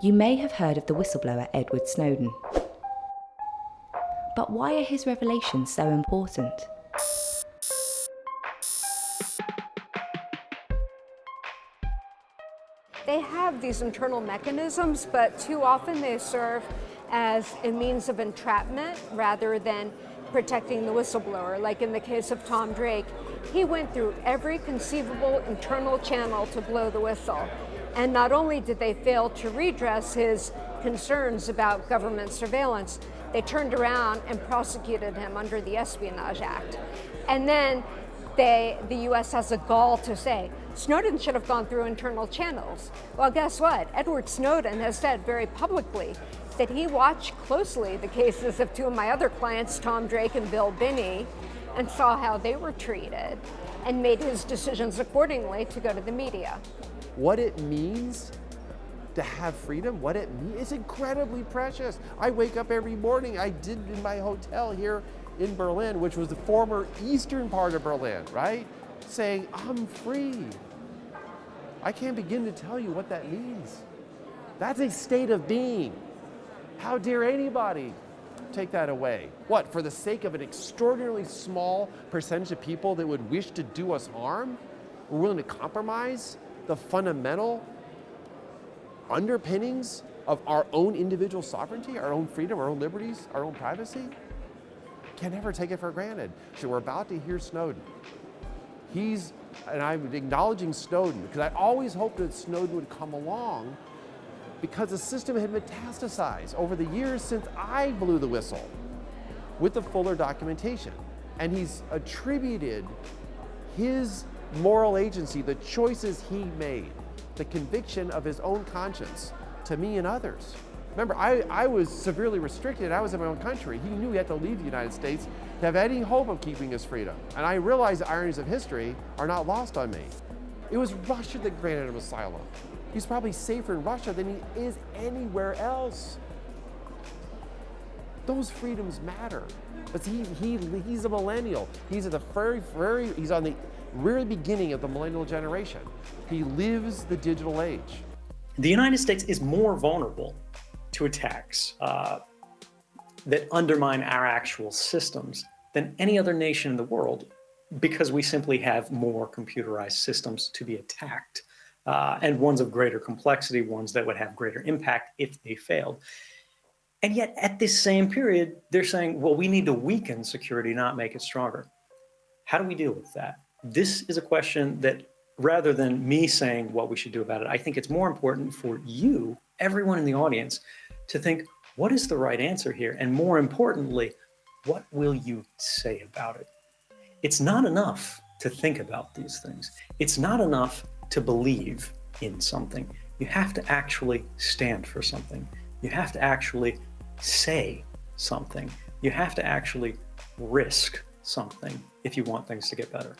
You may have heard of the whistleblower Edward Snowden. But why are his revelations so important? They have these internal mechanisms, but too often they serve as a means of entrapment rather than protecting the whistleblower. Like in the case of Tom Drake, he went through every conceivable internal channel to blow the whistle. And not only did they fail to redress his concerns about government surveillance, they turned around and prosecuted him under the Espionage Act. And then they, the US has a gall to say, Snowden should have gone through internal channels. Well, guess what? Edward Snowden has said very publicly that he watched closely the cases of two of my other clients, Tom Drake and Bill Binney, and saw how they were treated and made his decisions accordingly to go to the media. What it means to have freedom, what it means, is incredibly precious. I wake up every morning, I did in my hotel here in Berlin, which was the former eastern part of Berlin, right? Saying, I'm free. I can't begin to tell you what that means. That's a state of being. How dare anybody take that away? What, for the sake of an extraordinarily small percentage of people that would wish to do us harm? We're willing to compromise the fundamental underpinnings of our own individual sovereignty, our own freedom, our own liberties, our own privacy? Can never take it for granted. So we're about to hear Snowden. He's, and I'm acknowledging Snowden, because I always hoped that Snowden would come along because the system had metastasized over the years since I blew the whistle with the fuller documentation. And he's attributed his moral agency, the choices he made, the conviction of his own conscience to me and others. Remember, I, I was severely restricted. I was in my own country. He knew he had to leave the United States to have any hope of keeping his freedom. And I realized the ironies of history are not lost on me. It was Russia that granted him asylum. He's probably safer in Russia than he is anywhere else. Those freedoms matter. But he, he, he's a millennial. He's at the very, very, he's on the very beginning of the millennial generation. He lives the digital age. The United States is more vulnerable to attacks uh, that undermine our actual systems than any other nation in the world because we simply have more computerized systems to be attacked uh, and ones of greater complexity, ones that would have greater impact if they failed. And yet at this same period, they're saying, well, we need to weaken security, not make it stronger. How do we deal with that? This is a question that rather than me saying what we should do about it, I think it's more important for you, everyone in the audience, to think, what is the right answer here? And more importantly, what will you say about it? It's not enough to think about these things. It's not enough to believe in something. You have to actually stand for something. You have to actually say something. You have to actually risk something if you want things to get better.